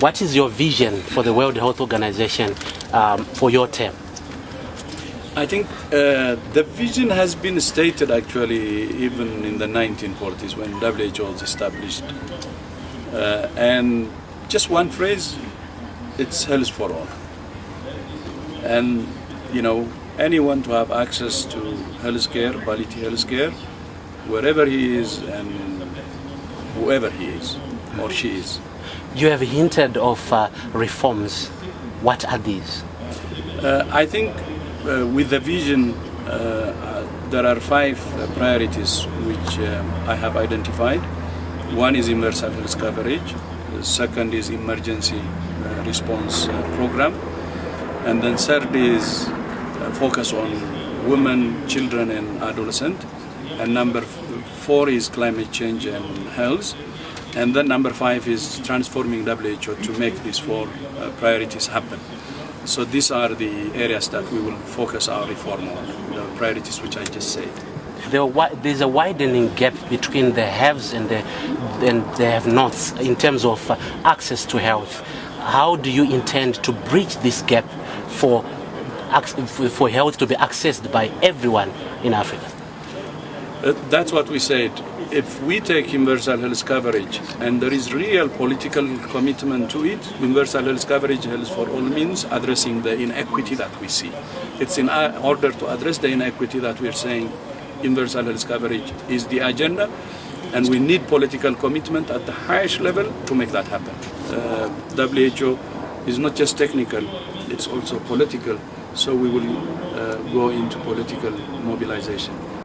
what is your vision for the World Health Organization um, for your term? I think uh, the vision has been stated actually even in the 1940s when WHO was established. Uh, and just one phrase, it's health for all. And, you know, anyone to have access to health care, quality health care, wherever he is and whoever he is or she is. You have hinted of uh, reforms. What are these? Uh, I think uh, with the vision, uh, uh, there are five priorities which I have identified. One is universal health coverage. The second is emergency response program. And then third is focus on women, children and adolescent. And number four is climate change and health. And then number five is transforming WHO to make these four uh, priorities happen. So these are the areas that we will focus our reform on, the priorities which I just said. There, there's a widening gap between the haves and the, and the have-nots in terms of uh, access to health. How do you intend to bridge this gap for, for health to be accessed by everyone in Africa? Uh, that's what we said if we take universal health coverage and there is real political commitment to it, universal health coverage health for all means addressing the inequity that we see. It's in order to address the inequity that we're saying universal health coverage is the agenda and we need political commitment at the highest level to make that happen. Uh, WHO is not just technical, it's also political, so we will uh, go into political mobilization.